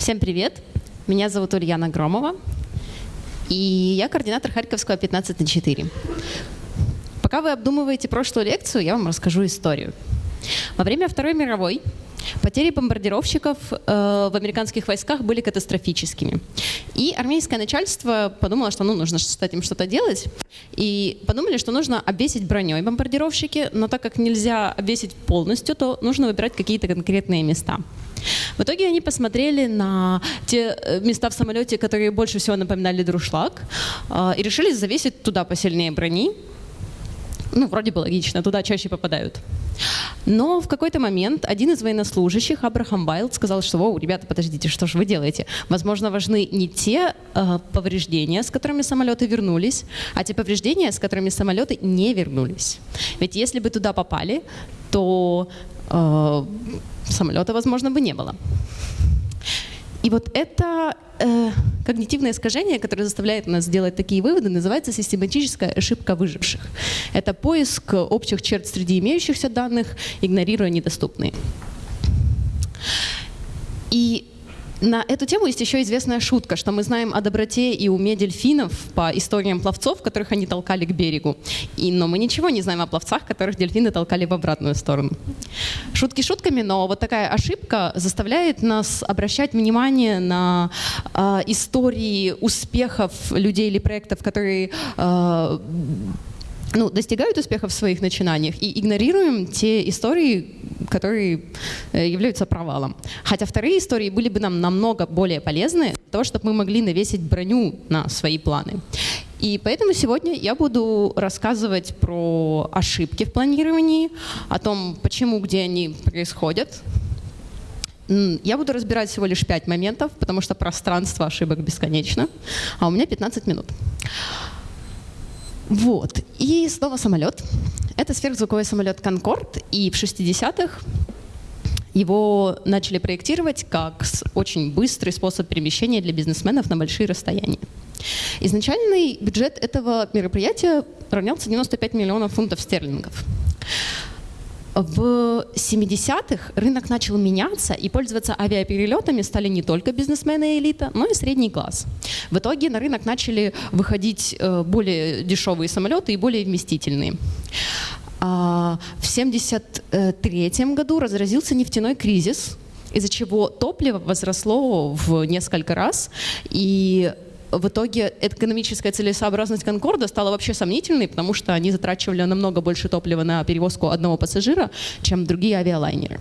Всем привет! Меня зовут Ульяна Громова, и я координатор Харьковского 15 на 4. Пока вы обдумываете прошлую лекцию, я вам расскажу историю. Во время Второй мировой Потери бомбардировщиков э, в американских войсках были катастрофическими. И армейское начальство подумало, что ну, нужно с этим что-то делать. И подумали, что нужно обвесить броней бомбардировщики, но так как нельзя обвесить полностью, то нужно выбирать какие-то конкретные места. В итоге они посмотрели на те э, места в самолете, которые больше всего напоминали друшлаг, э, и решили завесить туда посильнее брони, ну, вроде бы логично, туда чаще попадают. Но в какой-то момент один из военнослужащих, Абрахам Байлд, сказал, что, «Воу, ребята, подождите, что же вы делаете? Возможно, важны не те э, повреждения, с которыми самолеты вернулись, а те повреждения, с которыми самолеты не вернулись. Ведь если бы туда попали, то э, самолета, возможно, бы не было. И вот это э, когнитивное искажение, которое заставляет нас делать такие выводы, называется систематическая ошибка выживших. Это поиск общих черт среди имеющихся данных, игнорируя недоступные. И на эту тему есть еще известная шутка, что мы знаем о доброте и уме дельфинов по историям пловцов, которых они толкали к берегу. И, но мы ничего не знаем о пловцах, которых дельфины толкали в обратную сторону. Шутки шутками, но вот такая ошибка заставляет нас обращать внимание на э, истории успехов людей или проектов, которые э, ну, достигают успеха в своих начинаниях и игнорируем те истории, которые э, являются провалом. Хотя вторые истории были бы нам намного более полезны для того, чтобы мы могли навесить броню на свои планы. И поэтому сегодня я буду рассказывать про ошибки в планировании, о том, почему, где они происходят. Я буду разбирать всего лишь пять моментов, потому что пространство ошибок бесконечно, а у меня 15 минут. Вот. И снова самолет. Это сверхзвуковой самолет «Конкорд», и в 60-х его начали проектировать как очень быстрый способ перемещения для бизнесменов на большие расстояния. Изначальный бюджет этого мероприятия равнялся 95 миллионов фунтов стерлингов. В 70-х рынок начал меняться, и пользоваться авиаперелетами стали не только бизнесмены и элита, но и средний класс. В итоге на рынок начали выходить э, более дешевые самолеты и более вместительные. А, в 1973 году разразился нефтяной кризис, из-за чего топливо возросло в несколько раз, и в итоге экономическая целесообразность Конкорда стала вообще сомнительной, потому что они затрачивали намного больше топлива на перевозку одного пассажира, чем другие авиалайнеры.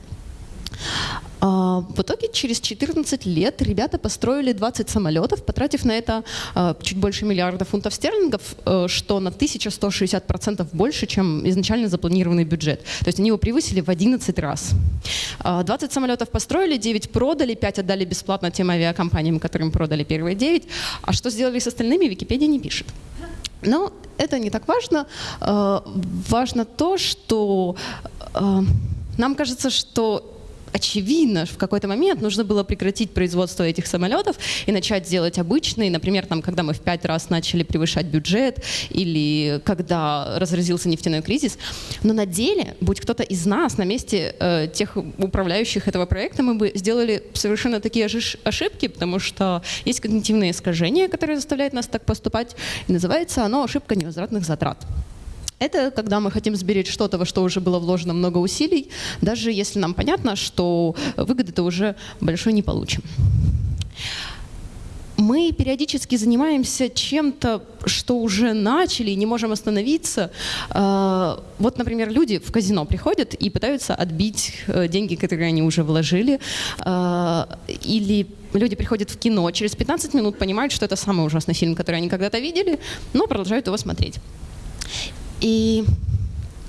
А, в итоге через 14 лет ребята построили 20 самолетов, потратив на это а, чуть больше миллиарда фунтов стерлингов, э, что на 1160% больше, чем изначально запланированный бюджет. То есть они его превысили в 11 раз. 20 а, самолетов построили, 9 продали, 5 отдали бесплатно тем авиакомпаниям, которым продали первые 9. А что сделали с остальными, Википедия не пишет. Но это не так важно. Важно то, что нам кажется, что очевидно, в какой-то момент нужно было прекратить производство этих самолетов и начать делать обычные, например, там, когда мы в пять раз начали превышать бюджет или когда разразился нефтяной кризис. Но на деле, будь кто-то из нас на месте э, тех управляющих этого проекта, мы бы сделали совершенно такие же ошибки, потому что есть когнитивное искажение, которое заставляет нас так поступать, и называется оно ошибка невозвратных затрат. Это когда мы хотим сберечь что-то, во что уже было вложено много усилий, даже если нам понятно, что выгоды-то уже большой не получим. Мы периодически занимаемся чем-то, что уже начали и не можем остановиться. А, вот, например, люди в казино приходят и пытаются отбить э, деньги, которые они уже вложили. А, или люди приходят в кино, через 15 минут понимают, что это самый ужасный фильм, который они когда-то видели, но продолжают его смотреть. И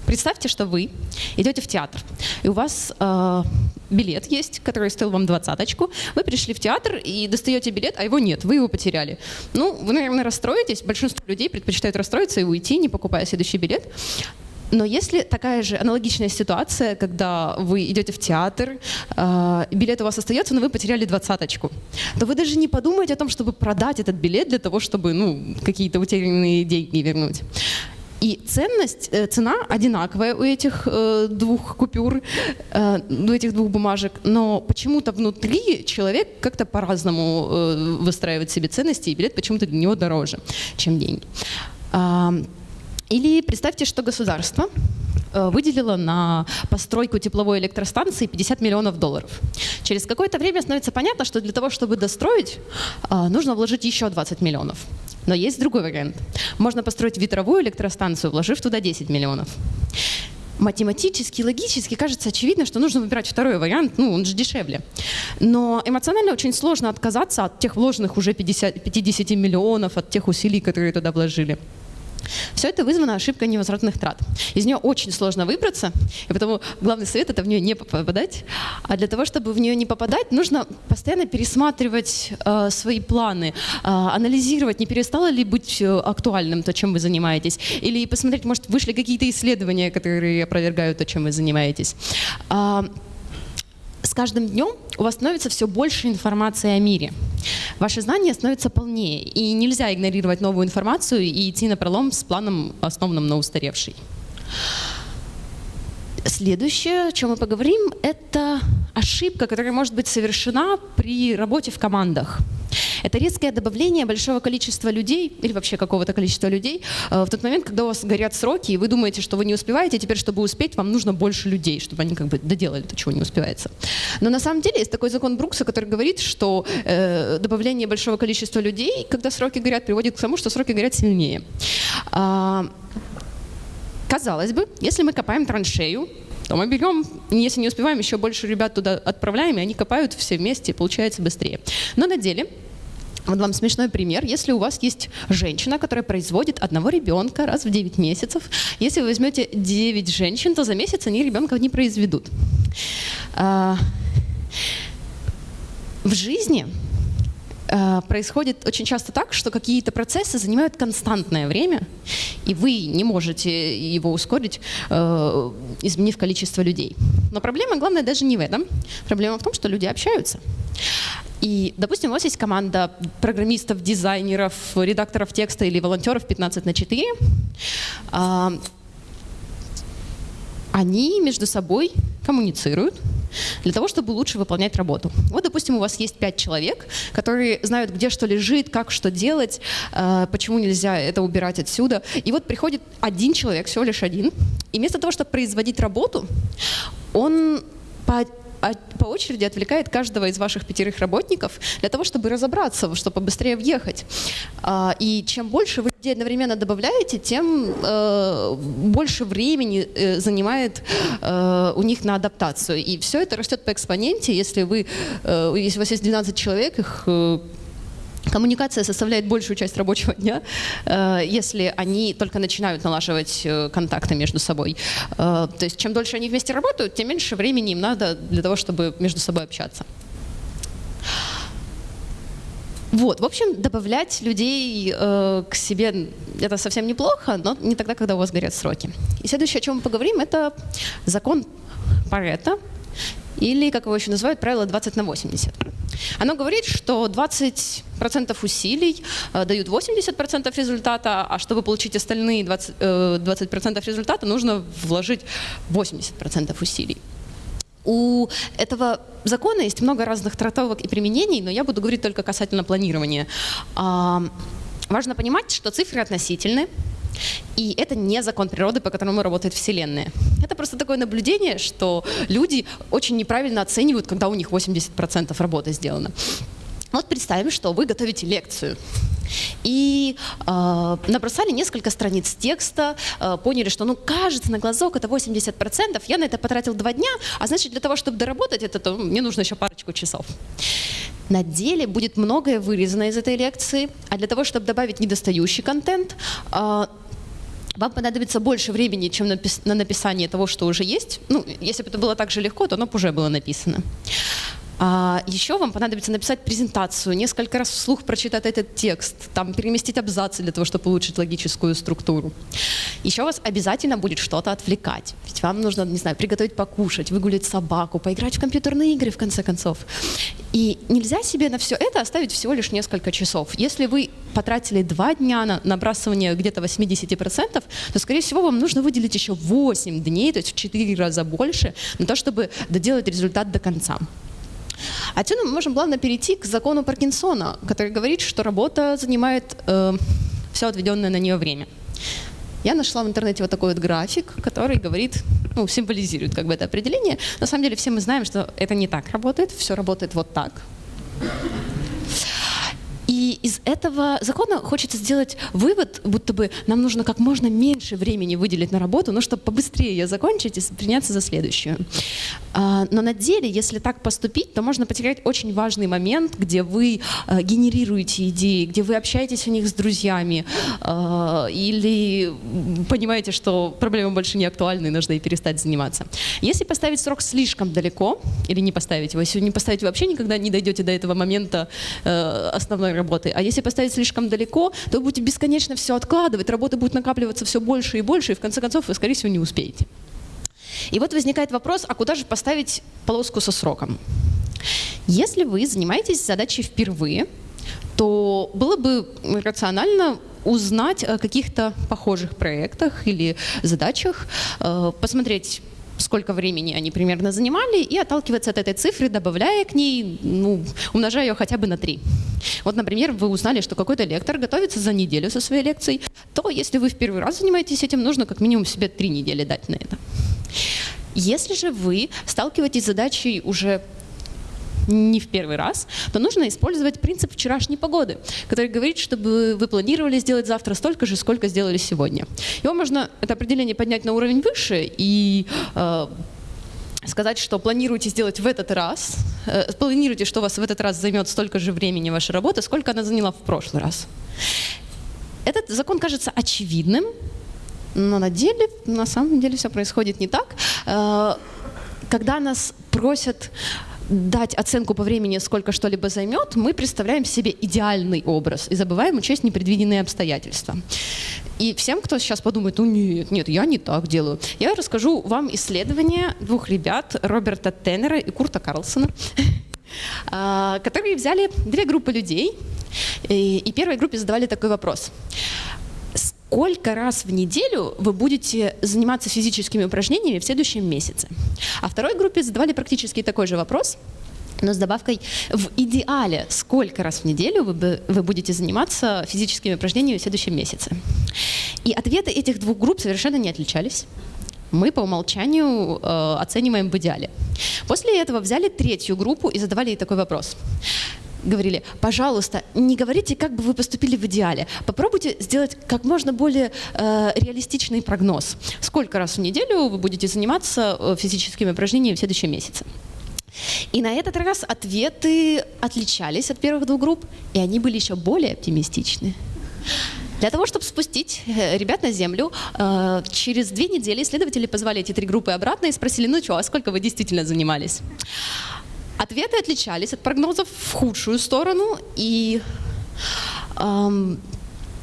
представьте, что вы идете в театр, и у вас э, билет есть, который стоил вам двадцаточку. Вы пришли в театр и достаете билет, а его нет, вы его потеряли. Ну, вы, наверное, расстроитесь. Большинство людей предпочитают расстроиться и уйти, не покупая следующий билет. Но если такая же аналогичная ситуация, когда вы идете в театр, э, билет у вас остается, но вы потеряли двадцаточку, то вы даже не подумаете о том, чтобы продать этот билет для того, чтобы ну, какие-то утерянные деньги вернуть. И ценность, э, цена одинаковая у этих э, двух купюр, э, у этих двух бумажек, но почему-то внутри человек как-то по-разному выстраивает себе ценности, и билет почему-то для него дороже, чем деньги. Или представьте, что государство э, выделило на постройку тепловой электростанции 50 миллионов долларов. Через какое-то время становится понятно, что для того, чтобы достроить, э, нужно вложить еще 20 миллионов. Но есть другой вариант. Можно построить ветровую электростанцию, вложив туда 10 миллионов. Математически, логически кажется очевидно, что нужно выбирать второй вариант, ну, он же дешевле. Но эмоционально очень сложно отказаться от тех вложенных уже 50, 50 миллионов, от тех усилий, которые туда вложили. Все это вызвано ошибкой невозвратных трат. Из нее очень сложно выбраться, и потому главный совет — это в нее не попадать. А для того, чтобы в нее не попадать, нужно постоянно пересматривать э, свои планы, э, анализировать, не перестало ли быть э, актуальным то, чем вы занимаетесь, или посмотреть, может, вышли какие-то исследования, которые опровергают то, чем вы занимаетесь. С каждым днем у вас становится все больше информации о мире. Ваши знания становятся полнее, и нельзя игнорировать новую информацию и идти на пролом с планом, основанным на устаревшей. Следующее, о чем мы поговорим, это ошибка, которая может быть совершена при работе в командах. Это резкое добавление большого количества людей или вообще какого-то количества людей э, в тот момент, когда у вас горят сроки, и вы думаете, что вы не успеваете, теперь, чтобы успеть, вам нужно больше людей, чтобы они как бы доделали то, чего не успевается. Но на самом деле есть такой закон Брукса, который говорит, что э, добавление большого количества людей, когда сроки горят, приводит к тому, что сроки горят сильнее. Казалось бы, если мы копаем траншею, то мы берем, если не успеваем, еще больше ребят туда отправляем, и они копают все вместе, и получается быстрее. Но на деле вот вам смешной пример. Если у вас есть женщина, которая производит одного ребенка раз в 9 месяцев, если вы возьмете 9 женщин, то за месяц они ребенка не произведут. А, в жизни происходит очень часто так, что какие-то процессы занимают константное время, и вы не можете его ускорить, э, изменив количество людей. Но проблема главная даже не в этом. Проблема в том, что люди общаются. И, допустим, у вас есть команда программистов, дизайнеров, редакторов текста или волонтеров 15 на 4. А, они между собой коммуницируют для того, чтобы лучше выполнять работу. Вот, допустим, у вас есть пять человек, которые знают, где что лежит, как что делать, а, почему нельзя это убирать отсюда. И вот приходит один человек, всего лишь один, и вместо того, чтобы производить работу, он по по очереди отвлекает каждого из ваших пятерых работников для того, чтобы разобраться, чтобы побыстрее въехать. А, и чем больше вы людей одновременно добавляете, тем э, больше времени э, занимает э, у них на адаптацию. И все это растет по экспоненте. Если, вы, если у вас есть 12 человек, их Коммуникация составляет большую часть рабочего дня, э, если они только начинают налаживать э, контакты между собой. Э, то есть чем дольше они вместе работают, тем меньше времени им надо для того, чтобы между собой общаться. Вот, в общем, добавлять людей к себе это совсем неплохо, но не тогда, когда у вас горят сроки. И следующее, о чем мы поговорим, это закон Паретта, или, как его еще называют, правило 20 на 80. Оно говорит, что 20% усилий э, дают 80% результата, а чтобы получить остальные 20%, э, 20 результата, нужно вложить 80% усилий. У этого закона есть много разных трактовок и применений, но я буду говорить только касательно планирования. Важно понимать, что цифры относительны, и это не закон природы, по которому работает Вселенная. Это просто такое наблюдение, что люди очень неправильно оценивают, когда у них 80% работы сделано. Вот представим, что вы готовите лекцию и э, набросали несколько страниц текста, э, поняли, что, ну, кажется, на глазок это 80%, я на это потратил два дня, а значит, для того, чтобы доработать это, то мне нужно еще парочку часов. На деле будет многое вырезано из этой лекции, а для того, чтобы добавить недостающий контент, э, вам понадобится больше времени, чем на написание того, что уже есть. Ну, если бы это было так же легко, то оно бы уже было написано. А еще вам понадобится написать презентацию, несколько раз вслух прочитать этот текст, там переместить абзацы для того, чтобы улучшить логическую структуру. Еще вас обязательно будет что-то отвлекать. Ведь вам нужно, не знаю, приготовить покушать, выгулить собаку, поиграть в компьютерные игры, в конце концов. И нельзя себе на все это оставить всего лишь несколько часов. Если вы потратили два дня на набрасывание где-то 80%, то, скорее всего, вам нужно выделить еще 8 дней, то есть в 4 раза больше, на то, чтобы доделать результат до конца. Отсюда мы можем плавно перейти к закону Паркинсона, который говорит, что работа занимает э, все отведенное на нее время. Я нашла в интернете вот такой вот график, который говорит, ну, символизирует как бы это определение. На самом деле все мы знаем, что это не так работает, все работает вот так. И из этого закона хочется сделать вывод, будто бы нам нужно как можно меньше времени выделить на работу, но чтобы побыстрее ее закончить и приняться за следующую. А, но на деле, если так поступить, то можно потерять очень важный момент, где вы а, генерируете идеи, где вы общаетесь о них с друзьями, а, или понимаете, что проблема больше не актуальна и нужно и перестать заниматься. Если поставить срок слишком далеко, или не поставить его, если не поставить, вообще никогда не дойдете до этого момента э, основной работы, работы. А если поставить слишком далеко, то вы будете бесконечно все откладывать, работа будет накапливаться все больше и больше, и в конце концов вы, скорее всего, не успеете. И вот возникает вопрос, а куда же поставить полоску со сроком? Если вы занимаетесь задачей впервые, то было бы рационально узнать о каких-то похожих проектах или задачах, э, посмотреть сколько времени они примерно занимали, и отталкиваться от этой цифры, добавляя к ней, ну, умножая ее хотя бы на 3. Вот, например, вы узнали, что какой-то лектор готовится за неделю со своей лекцией, то если вы в первый раз занимаетесь этим, нужно как минимум себе 3 недели дать на это. Если же вы сталкиваетесь с задачей уже не в первый раз, то нужно использовать принцип вчерашней погоды, который говорит, чтобы вы планировали сделать завтра столько же, сколько сделали сегодня. Его можно, это определение, поднять на уровень выше и э, сказать, что планируете сделать в этот раз, э, планируете, что у вас в этот раз займет столько же времени ваша работа, сколько она заняла в прошлый раз. Этот закон кажется очевидным, но на деле, на самом деле все происходит не так. Э, когда нас просят дать оценку по времени, сколько что-либо займет, мы представляем себе идеальный образ и забываем учесть непредвиденные обстоятельства. И всем, кто сейчас подумает, ну нет, нет, я не так делаю, я расскажу вам исследование двух ребят, Роберта Теннера и Курта Карлсона, а, которые взяли две группы людей, и первой группе задавали такой вопрос сколько раз в неделю вы будете заниматься физическими упражнениями в следующем месяце. А второй группе задавали практически такой же вопрос, но с добавкой в идеале, сколько раз в неделю вы, вы будете заниматься физическими упражнениями в следующем месяце. И ответы этих двух групп совершенно не отличались. Мы по умолчанию э, оцениваем в идеале. После этого взяли третью группу и задавали ей такой вопрос говорили, пожалуйста, не говорите, как бы вы поступили в идеале. Попробуйте сделать как можно более э, реалистичный прогноз. Сколько раз в неделю вы будете заниматься э, физическими упражнениями в следующем месяце. И на этот раз ответы отличались от первых двух групп, и они были еще более оптимистичны. Для того, чтобы спустить э, ребят на землю, э, через две недели исследователи позвали эти три группы обратно и спросили, ну что, а сколько вы действительно занимались? Ответы отличались от прогнозов в худшую сторону, и эм,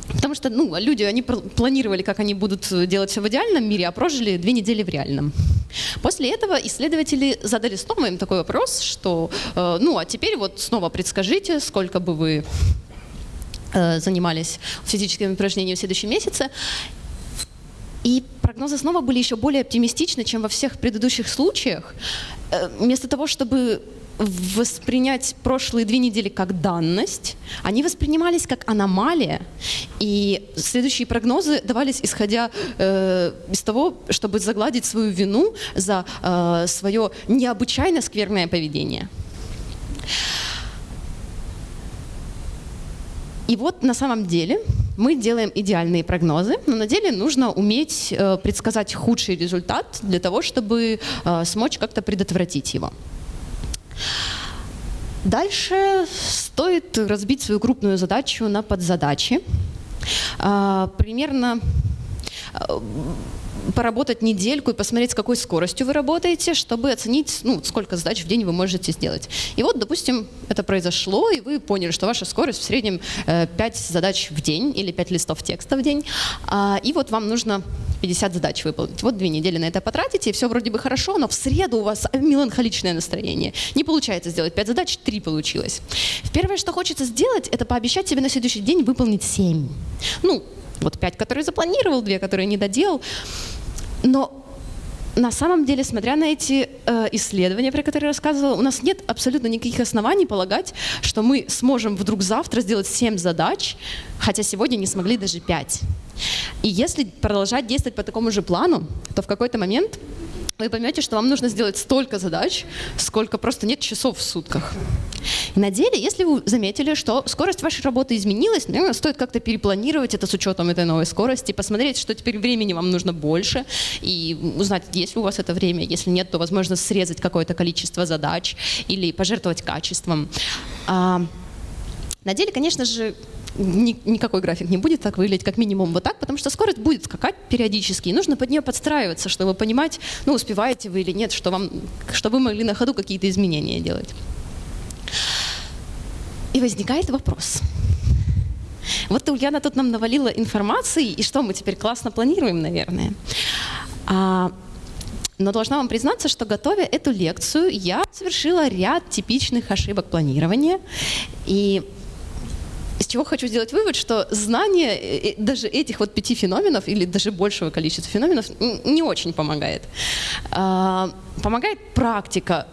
Потому что ну, люди, они планировали, как они будут делать все в идеальном мире, а прожили две недели в реальном. После этого исследователи задали снова им такой вопрос, что э, ну а теперь вот снова предскажите, сколько бы вы э, занимались физическими упражнениями в следующем месяце. И прогнозы снова были еще более оптимистичны, чем во всех предыдущих случаях. Э, вместо того, чтобы воспринять прошлые две недели как данность, они воспринимались как аномалия, и следующие прогнозы давались исходя э, из того, чтобы загладить свою вину за э, свое необычайно скверное поведение. И вот на самом деле мы делаем идеальные прогнозы, но на деле нужно уметь э, предсказать худший результат для того, чтобы э, смочь как-то предотвратить его. Дальше стоит разбить свою крупную задачу на подзадачи. А, примерно а, поработать недельку и посмотреть, с какой скоростью вы работаете, чтобы оценить, ну, сколько задач в день вы можете сделать. И вот, допустим, это произошло, и вы поняли, что ваша скорость в среднем 5 э, задач в день или 5 листов текста в день. А, и вот вам нужно 50 задач выполнить. Вот две недели на это потратите, и все вроде бы хорошо, но в среду у вас меланхоличное настроение. Не получается сделать 5 задач, 3 получилось. Первое, что хочется сделать, это пообещать себе на следующий день выполнить 7. Ну, вот 5, которые запланировал, 2, которые не доделал. Но на самом деле, смотря на эти э, исследования, про которые я рассказывала, у нас нет абсолютно никаких оснований полагать, что мы сможем вдруг завтра сделать 7 задач, хотя сегодня не смогли даже 5. И если продолжать действовать по такому же плану, то в какой-то момент вы поймете, что вам нужно сделать столько задач, сколько просто нет часов в сутках. И на деле, если вы заметили, что скорость вашей работы изменилась, наверное, стоит как-то перепланировать это с учетом этой новой скорости, посмотреть, что теперь времени вам нужно больше, и узнать, есть ли у вас это время. Если нет, то, возможно, срезать какое-то количество задач или пожертвовать качеством. А, на деле, конечно же, ни, никакой график не будет так выглядеть, как минимум вот так, потому что скорость будет скакать периодически, и нужно под нее подстраиваться, чтобы понимать, ну, успеваете вы или нет, что, вам, чтобы вы могли на ходу какие-то изменения делать. И возникает вопрос. Вот Ульяна тут нам навалила информации, и что мы теперь классно планируем, наверное. А, но должна вам признаться, что готовя эту лекцию, я совершила ряд типичных ошибок планирования. И из чего хочу сделать вывод, что знание э, э, даже этих вот пяти феноменов или даже большего количества феноменов не очень помогает. А, помогает практика,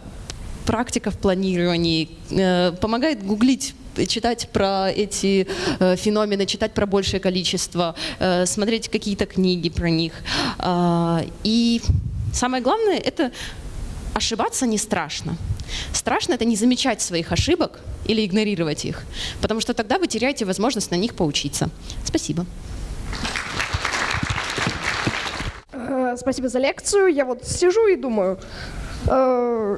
практика в планировании, э, помогает гуглить читать про эти феномены, читать про большее количество, смотреть какие-то книги про них. А, и самое главное — это ошибаться не страшно. Страшно это не замечать своих ошибок или игнорировать их, потому что тогда вы теряете возможность на них поучиться. Спасибо. Э, спасибо за лекцию. Я вот сижу и думаю, э,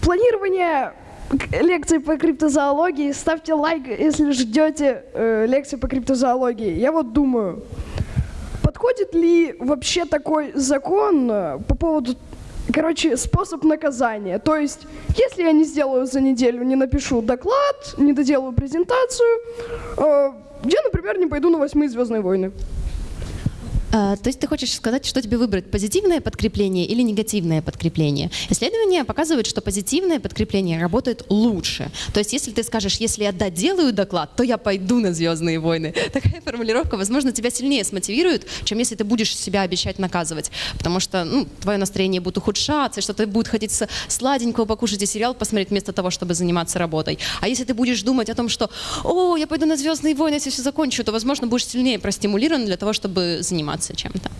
планирование лекции по криптозоологии. Ставьте лайк, если ждете э, лекции по криптозоологии. Я вот думаю, подходит ли вообще такой закон э, по поводу короче, способ наказания. То есть, если я не сделаю за неделю, не напишу доклад, не доделаю презентацию, э, я, например, не пойду на восьмые «Звездные войны». А, то есть ты хочешь сказать, что тебе выбрать, позитивное подкрепление или негативное подкрепление? Исследования показывают, что позитивное подкрепление работает лучше. То есть если ты скажешь, если я доделаю доклад, то я пойду на «Звездные войны». Такая формулировка, возможно, тебя сильнее смотивирует, чем если ты будешь себя обещать наказывать. Потому что ну, твое настроение будет ухудшаться, что ты будет хотеть сладенького покушать и сериал посмотреть вместо того, чтобы заниматься работой. А если ты будешь думать о том, что «О, я пойду на «Звездные войны», если все закончу», то, возможно, будешь сильнее простимулирован для того, чтобы заниматься заниматься чем-то.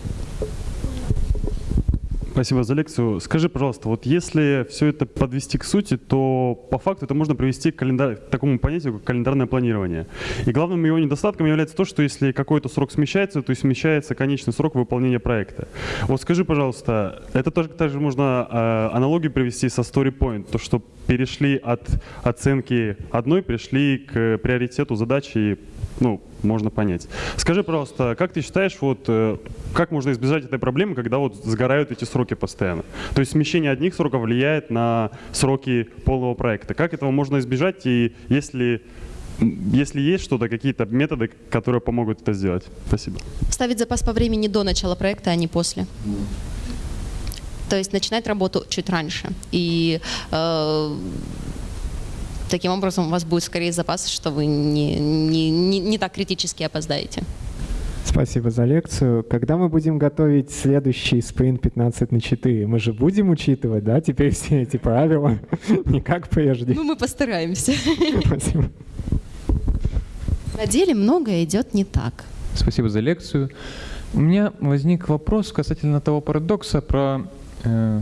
Спасибо за лекцию. Скажи, пожалуйста, вот если все это подвести к сути, то по факту это можно привести к, календар... к такому понятию, как календарное планирование. И главным его недостатком является то, что если какой-то срок смещается, то смещается конечный срок выполнения проекта. Вот скажи, пожалуйста, это тоже также можно э, аналогию привести со Story Point, то, что перешли от оценки одной, пришли к приоритету задачи ну, можно понять. Скажи, пожалуйста, как ты считаешь, вот, э, как можно избежать этой проблемы, когда вот сгорают эти сроки постоянно? То есть смещение одних сроков влияет на сроки полного проекта. Как этого можно избежать и если если есть что-то, какие-то методы, которые помогут это сделать. Спасибо. Ставить запас по времени до начала проекта, а не после. То есть начинать работу чуть раньше. И э, Таким образом, у вас будет скорее запас, что вы не, не, не, не так критически опоздаете. Спасибо за лекцию. Когда мы будем готовить следующий спринт 15 на 4, мы же будем учитывать, да, теперь все эти правила, не как прежде. Ну, мы постараемся. Спасибо. На деле многое идет не так. Спасибо за лекцию. У меня возник вопрос касательно того парадокса про э,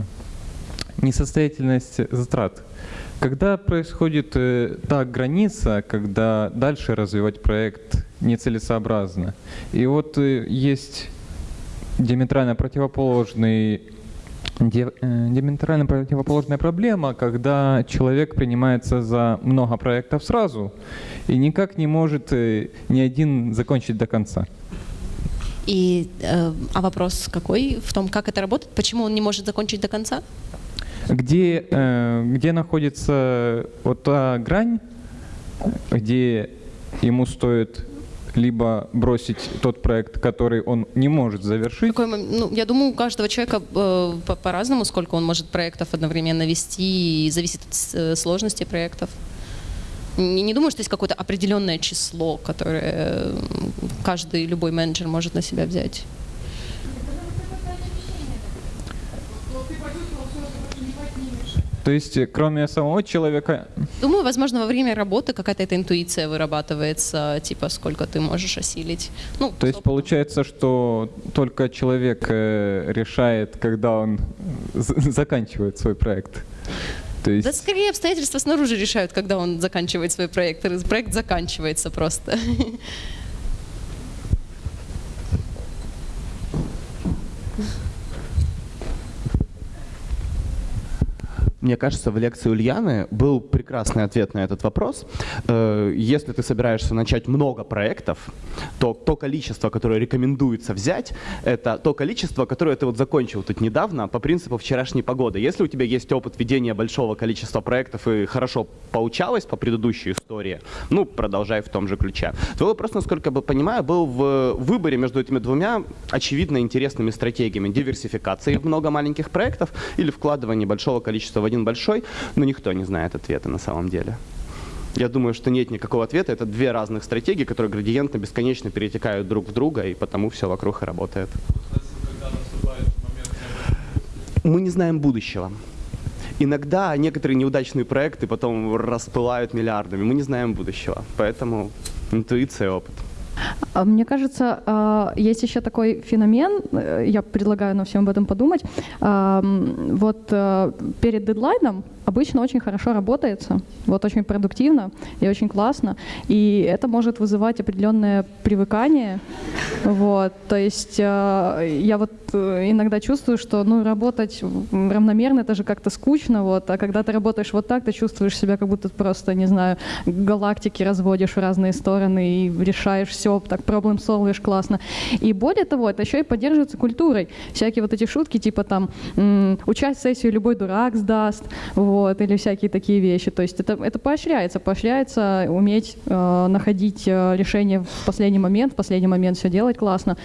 несостоятельность затрат. Когда происходит э, та граница, когда дальше развивать проект нецелесообразно, и вот э, есть диаметрально противоположный э, диаметрально противоположная проблема, когда человек принимается за много проектов сразу и никак не может ни один закончить до конца. И, э, а вопрос какой в том, как это работает? Почему он не может закончить до конца? Где, э, где находится вот та грань, где ему стоит либо бросить тот проект, который он не может завершить. Какой ну, я думаю, у каждого человека э, по- по-разному, сколько он может проектов одновременно вести, и зависит от э, сложности проектов. Не, не думаю, что есть какое-то определенное число, которое э, каждый, любой менеджер может на себя взять. То есть, э, кроме самого человека, Думаю, возможно, во время работы какая-то эта интуиция вырабатывается, типа, сколько ты можешь осилить. Ну, то есть получается, что только человек э, решает, когда он заканчивает свой проект. То есть, Да скорее обстоятельства снаружи решают, когда он заканчивает свой проект. Проект заканчивается просто. Мне кажется, в лекции Ульяны был прекрасный ответ на этот вопрос. Э, Если ты собираешься начать много проектов, то то количество, которое рекомендуется взять, это то количество, которое ты вот закончил тут недавно по принципу вчерашней погоды. Если у тебя есть опыт ведения большого количества проектов и хорошо получалось по предыдущей истории, ну, продолжай в том же ключе. Твой вопрос, насколько я понимаю, был в выборе между этими двумя очевидно интересными стратегиями. Диверсификации в много маленьких проектов или вкладывание большого количества один большой, но никто не знает ответа на самом деле. Я думаю, что нет никакого ответа. Это две разных стратегии, которые градиентно бесконечно перетекают друг в друга, и потому все вокруг и работает. Мы не знаем будущего. Иногда некоторые неудачные проекты потом распылают миллиардами. Мы не знаем будущего. Поэтому интуиция и опыт. А Мне кажется, а, есть еще такой феномен, э, я предлагаю нам всем об этом подумать. Вот э, перед дедлайном обычно очень хорошо работается, вот очень продуктивно и очень классно, и это может вызывать определенное привыкание. Вот, то есть э, я вот э, иногда чувствую, что ну, работать равномерно это же как-то скучно, вот, а когда ты работаешь вот так, ты чувствуешь себя как будто просто, не знаю, галактики разводишь в разные стороны и решаешь все, так проблем солвишь классно. И более того, это еще и поддерживается культурой. Всякие вот эти шутки, типа там, участь в сессию любой дурак сдаст, вот, или всякие такие вещи. То есть это, это поощряется, поощряется уметь э, находить э, решение в последний момент, в последний момент все делать классно.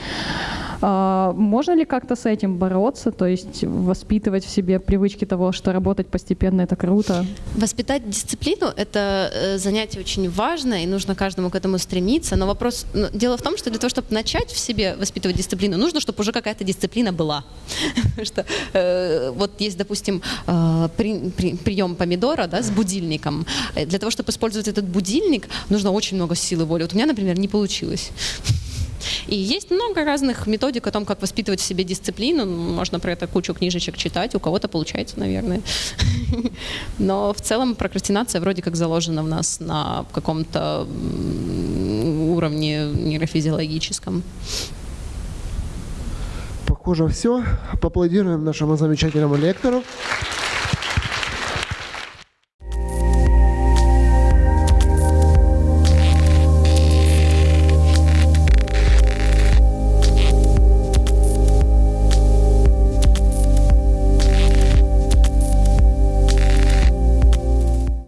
А, можно ли как-то с этим бороться, то есть воспитывать в себе привычки того, что работать постепенно это круто? Воспитать дисциплину — это э, занятие очень важное, и нужно каждому к этому стремиться. Но вопрос, ну, дело в том, что для того, чтобы начать в себе воспитывать дисциплину, нужно, чтобы уже какая-то дисциплина была. Что э, вот есть, допустим, э, прием помидора да, с будильником. Э, Для того, чтобы использовать этот будильник, нужно очень много силы воли. Вот у меня, например, не получилось. И есть много разных методик о том, как воспитывать в себе дисциплину. Можно про это кучу книжечек читать, у кого-то получается, наверное. Но в целом прокрастинация вроде как заложена в нас на каком-то уровне нейрофизиологическом. Похоже, все. Поаплодируем нашему замечательному лектору.